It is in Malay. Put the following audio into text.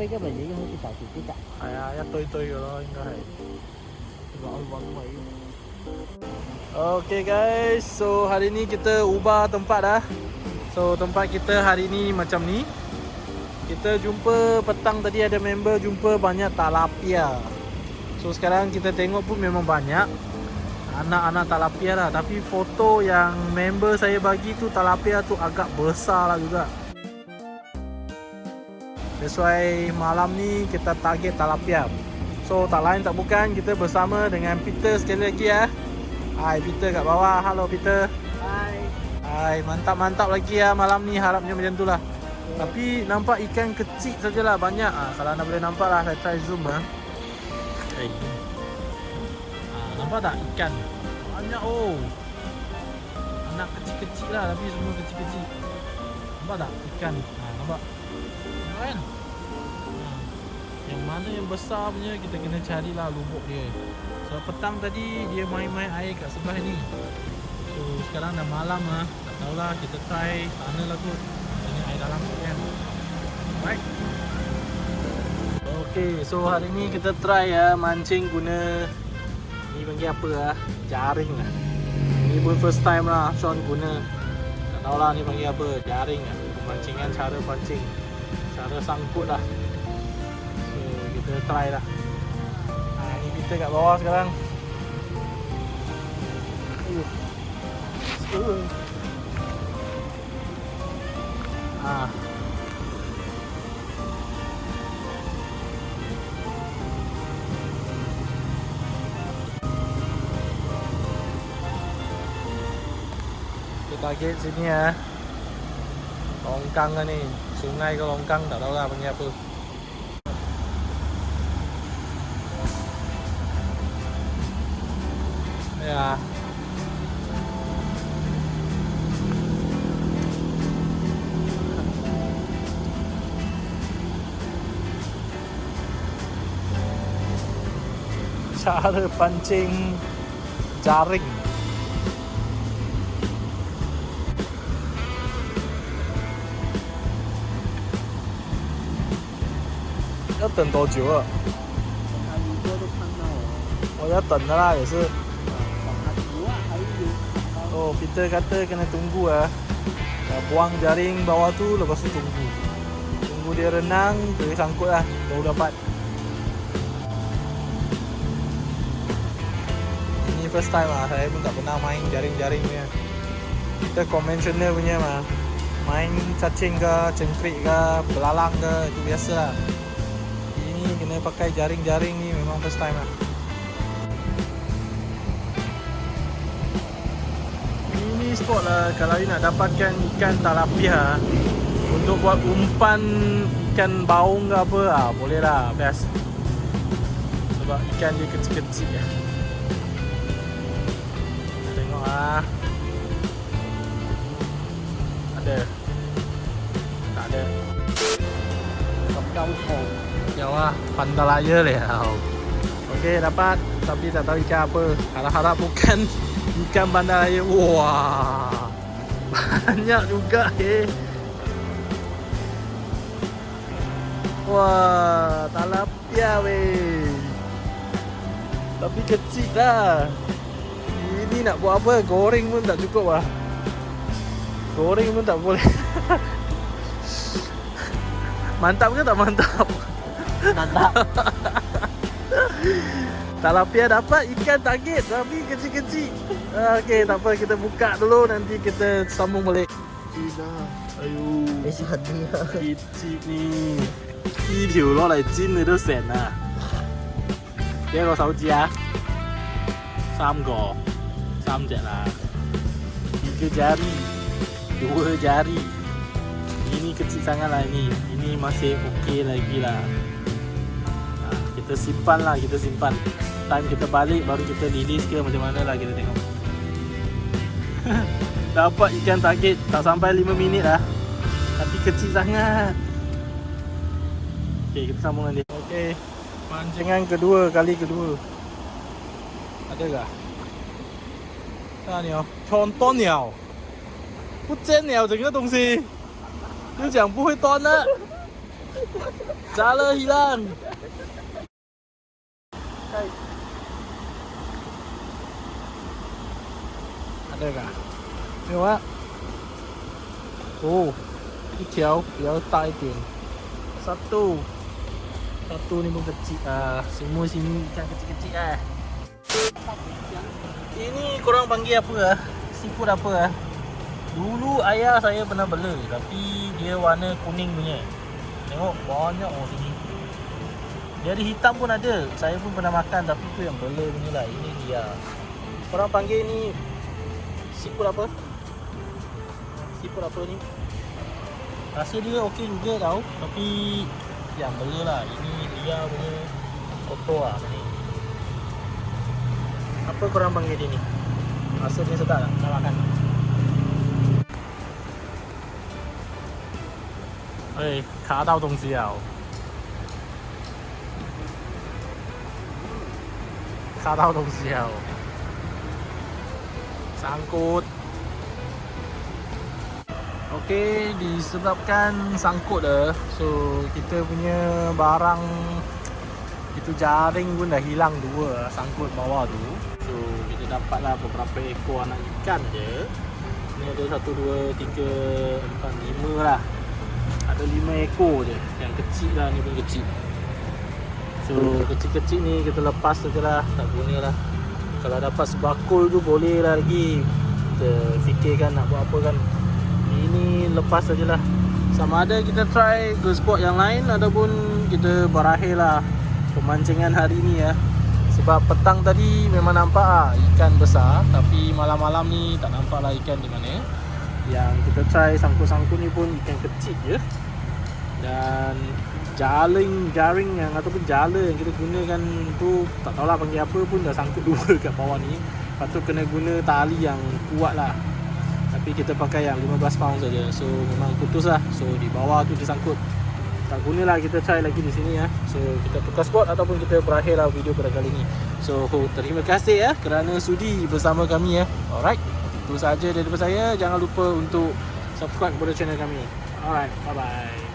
飞机咪已经好似就住啲㗎。系啊，一堆堆嘅咯，应该系。攞揾位。 Okay guys, so hari ni kita ubah tempat dah. So tempat kita hari ni macam ni. Kita jumpa petang tadi ada member jumpa banyak talapia. So sekarang kita tengok pun memang banyak anak-anak talapia lah. Tapi foto yang member saya bagi tu talapia tu agak besar lah juga. That's why malam ni kita target talapia. So tak lain tak bukan kita bersama dengan Peter sekali lagi ya. Hai Peter kat bawah. Halo Peter. Hai. Hai mantap-mantap lagi ya malam ni harapnya macam tu lah. Tapi nampak ikan kecil sajalah banyak. Ah kalau anda boleh nampak lah saya try zoom ah. Hey. Ah nampak tak ikan? Banyak oh. Anak kecil-kecil lah tapi semua kecil-kecil. Nampak tak ikan? Ah nampak. Kan? Ah. Yang mana yang besar punya kita kena carilah lubuk dia. So petang tadi dia main-main air kat sebelah ni. So sekarang dah malam lah. Tak tahulah kita try sana lah kot. Tengok air dalam kot kan. Alright. Okay, so hari ni kita try ya mancing guna ni panggil apa lah? Jaring lah. Ni pun first time lah Sean guna. Tak tahulah ni panggil apa? Jaring lah. Pemancingan cara pancing. Cara sangkut lah. So kita try lah. Ha, ni kita kat bawah sekarang. Uh. Uh. Ah. Kita target sini ya. Longkang kan ni. Sungai ke longkang tak tahu lah panggil apa. Ya. Cara pancing jaring. 要等多久啊？看雨哥都看到了。我要等的啦，也是。往他图啊，还有 Oh, Peter kata kena tunggu ah. Dah buang jaring bawah tu lepas tu tunggu. Tunggu dia renang, boleh sangkut lah. Baru dapat. Ini first time lah. Saya pun tak pernah main jaring-jaring punya. Kita konvensional punya mah. Main cacing ke, cengkrik ke, belalang ke, itu biasa lah. ni kena pakai jaring-jaring ni memang first time lah. Ini spot lah kalau you nak dapatkan ikan talapia untuk buat umpan ikan baung ke apa lah, boleh lah best. Sebab ikan dia kecil-kecil. Lah tengok lah. Ada. Tak ada. Come home. Lah, pandalaya liao. Okey, dapat. Tapi tak tahu ikan apa. Harap-harap bukan ikan bandalaya. Wah. Banyak juga eh. Wah, talapia weh. Tapi kecil lah. Ini nak buat apa? Goreng pun tak cukup lah. Goreng pun tak boleh. mantap ke tak mantap? Mantap. Talapia dapat ikan target tapi kecil-kecil. Ah, Okey, tak apa kita buka dulu nanti kita sambung balik. Cina. Ayo. 你实啲啊！ kecil ni. 呢条攞嚟煎你都成啊！几多个手指啊？三个，三只啦。Tiga jari, dua jari. Ini kecil sangat lah ini. Ini masih okey lagi lah. Ha, kita simpan lah, kita simpan. Time kita balik baru kita release ke macam mana lah kita tengok. Dapat ikan target tak sampai 5 minit lah. Tapi kecil sangat. Okey, kita sambung nanti. Okey. Pancingan kedua kali kedua. Ada tak? 大鸟，穿断鸟，不见了整个东西，就讲不会断了。 Jala hilang. Hai. Ada kah? Tengok ah. Oh, 一条比较大一点。Satu. Satu ni pun kecil ah. Semua sini ikan kecil-kecil ah. Ini korang panggil apa ah? Seafood apa ah? Dulu ayah saya pernah bela tapi dia warna kuning punya. Tengok banyak oh sini. Dia ada hitam pun ada. Saya pun pernah makan tapi tu yang bela punya lah. Ini dia. Korang panggil ni seafood apa? Seafood apa ni? Rasa dia okey juga tau Tapi yang bela lah Ini dia punya kotor lah ni Apa korang panggil dia ni? Rasa dia sedap tak? Nak makan? Eh, 卡到东西了。 卡到东西了。Sangkut. Okey, disebabkan sangkut dah. So, kita punya barang itu jaring pun dah hilang dua sangkut bawah tu. So, kita dapatlah beberapa ekor anak ikan je. Ni ada satu, dua, tiga, empat, lima lah. Ada lima ekor je. Yang kecil lah, ni pun kecil. So, kecil-kecil ni kita lepas saja lah. Tak guna lah. Kalau dapat sebakul tu boleh lah lagi. Kita fikirkan nak buat apa kan ini lepas sajalah sama ada kita try ke spot yang lain ataupun kita berakhir lah pemancingan hari ni ya sebab petang tadi memang nampak lah ikan besar tapi malam-malam ni tak nampak lah ikan di mana yang kita try sangkut-sangkut ni pun ikan kecil je dan jaring jaring yang ataupun jala yang kita gunakan tu tak tahulah panggil apa pun dah sangkut dua kat bawah ni. Lepas tu kena guna tali yang kuat lah. Tapi kita pakai yang 15 pound saja. So memang putus lah. So di bawah tu disangkut tak guna lah kita try lagi di sini ya. So kita tukar spot ataupun kita berakhir lah video pada kali ni. So terima kasih ya kerana sudi bersama kami ya. Alright itu sahaja daripada saya. Jangan lupa untuk subscribe kepada channel kami. Alright bye bye